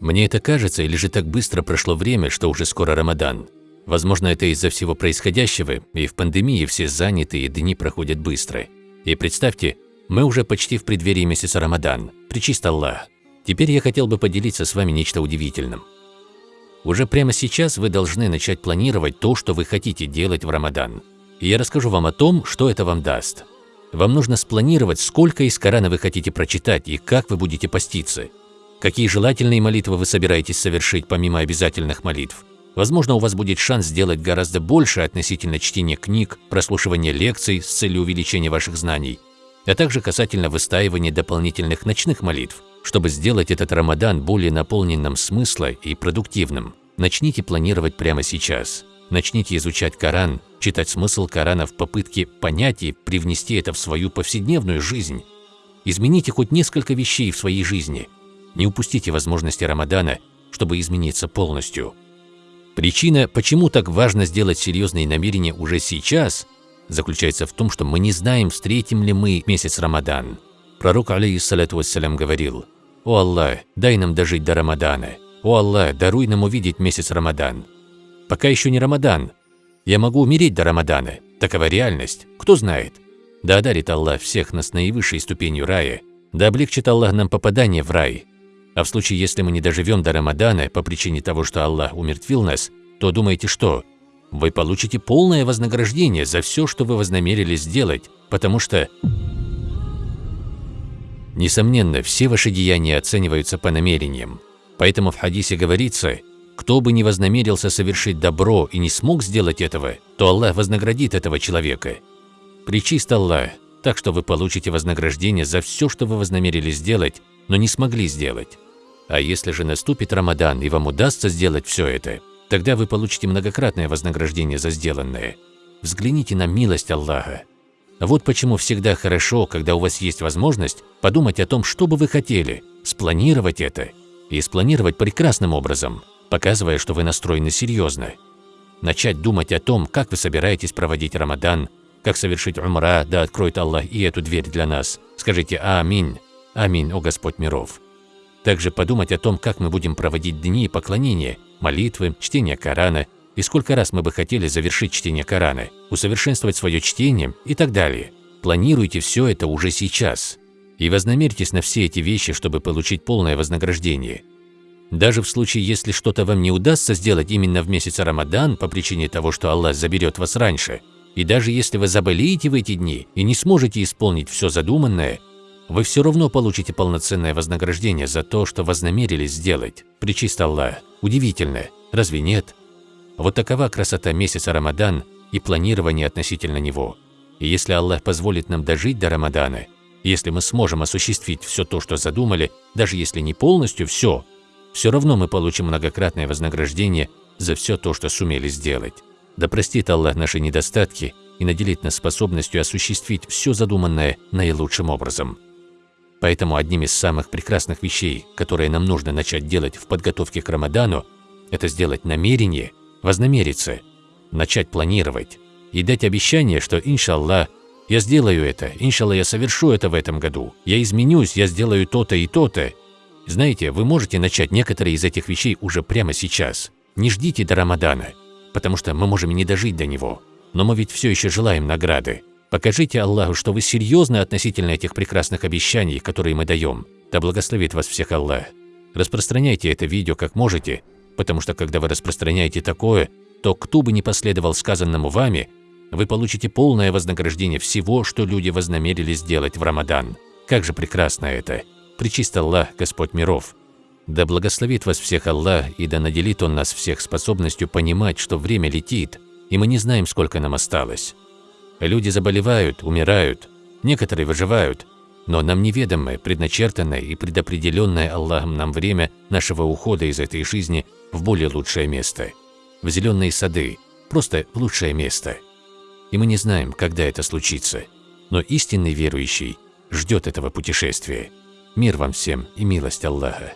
Мне это кажется, или же так быстро прошло время, что уже скоро Рамадан. Возможно, это из-за всего происходящего, и в пандемии все заняты, и дни проходят быстро. И представьте, мы уже почти в преддверии месяца Рамадан. Причист Аллах. Теперь я хотел бы поделиться с вами нечто удивительным. Уже прямо сейчас вы должны начать планировать то, что вы хотите делать в Рамадан. И я расскажу вам о том, что это вам даст. Вам нужно спланировать, сколько из Корана вы хотите прочитать и как вы будете поститься. Какие желательные молитвы вы собираетесь совершить помимо обязательных молитв. Возможно, у вас будет шанс сделать гораздо больше относительно чтения книг, прослушивания лекций с целью увеличения ваших знаний, а также касательно выстаивания дополнительных ночных молитв. Чтобы сделать этот Рамадан более наполненным смысла и продуктивным, начните планировать прямо сейчас. Начните изучать Коран, читать смысл Корана в попытке понять и привнести это в свою повседневную жизнь. Измените хоть несколько вещей в своей жизни. Не упустите возможности Рамадана, чтобы измениться полностью. Причина, почему так важно сделать серьезные намерения уже сейчас, заключается в том, что мы не знаем, встретим ли мы месяц Рамадан. Пророк, алейхиссалату вассалям, говорил, «О Аллах, дай нам дожить до Рамадана! О Аллах, даруй нам увидеть месяц Рамадан!» Пока еще не Рамадан. Я могу умереть до Рамадана. Такова реальность. Кто знает? Да одарит Аллах всех нас наивысшей ступенью рая. Да облегчит Аллах нам попадание в рай. А в случае, если мы не доживем до Рамадана по причине того, что Аллах умертвил нас, то думаете что? Вы получите полное вознаграждение за все, что вы вознамерились сделать, потому что… Несомненно, все ваши деяния оцениваются по намерениям. Поэтому в хадисе говорится, кто бы ни вознамерился совершить добро и не смог сделать этого, то Аллах вознаградит этого человека. Причист Аллах, так что вы получите вознаграждение за все, что вы вознамерились сделать, но не смогли сделать. А если же наступит Рамадан и вам удастся сделать все это, тогда вы получите многократное вознаграждение за сделанное. Взгляните на милость Аллаха. Вот почему всегда хорошо, когда у вас есть возможность подумать о том, что бы вы хотели, спланировать это и спланировать прекрасным образом, показывая, что вы настроены серьезно. Начать думать о том, как вы собираетесь проводить Рамадан, как совершить умра, да откроет Аллах и эту дверь для нас. Скажите «Аминь». Аминь, о Господь миров. Также подумать о том, как мы будем проводить дни поклонения, молитвы, чтения Корана, и сколько раз мы бы хотели завершить чтение Корана, усовершенствовать свое чтение и так далее. Планируйте все это уже сейчас. И вознамерьтесь на все эти вещи, чтобы получить полное вознаграждение. Даже в случае, если что-то вам не удастся сделать именно в месяц Рамадан по причине того, что Аллах заберет вас раньше, и даже если вы заболеете в эти дни и не сможете исполнить все задуманное, вы все равно получите полноценное вознаграждение за то, что вознамерились сделать. Причист Аллах. Удивительно, разве нет? Вот такова красота месяца Рамадан и планирование относительно него. И если Аллах позволит нам дожить до Рамадана, если мы сможем осуществить все то, что задумали, даже если не полностью все, все равно мы получим многократное вознаграждение за все то, что сумели сделать. Да простит Аллах наши недостатки и наделит нас способностью осуществить все задуманное наилучшим образом. Поэтому одним из самых прекрасных вещей, которые нам нужно начать делать в подготовке к Рамадану, это сделать намерение, вознамериться, начать планировать и дать обещание, что, иншаллах, я сделаю это, иншаллах, я совершу это в этом году, я изменюсь, я сделаю то-то и то-то. Знаете, вы можете начать некоторые из этих вещей уже прямо сейчас. Не ждите до Рамадана, потому что мы можем не дожить до него. Но мы ведь все еще желаем награды. Покажите Аллаху, что вы серьезны относительно этих прекрасных обещаний, которые мы даем. Да благословит вас всех Аллах. Распространяйте это видео как можете, потому что когда вы распространяете такое, то кто бы ни последовал сказанному вами, вы получите полное вознаграждение всего, что люди вознамерились сделать в Рамадан. Как же прекрасно это! Причист Аллах, Господь миров! Да благословит вас всех Аллах, и да наделит Он нас всех способностью понимать, что время летит, и мы не знаем, сколько нам осталось. Люди заболевают, умирают, некоторые выживают, но нам неведомое, предначертанное и предопределенное Аллахом нам время нашего ухода из этой жизни в более лучшее место, в зеленые сады, просто в лучшее место. И мы не знаем, когда это случится, но истинный верующий ждет этого путешествия. Мир вам всем и милость Аллаха.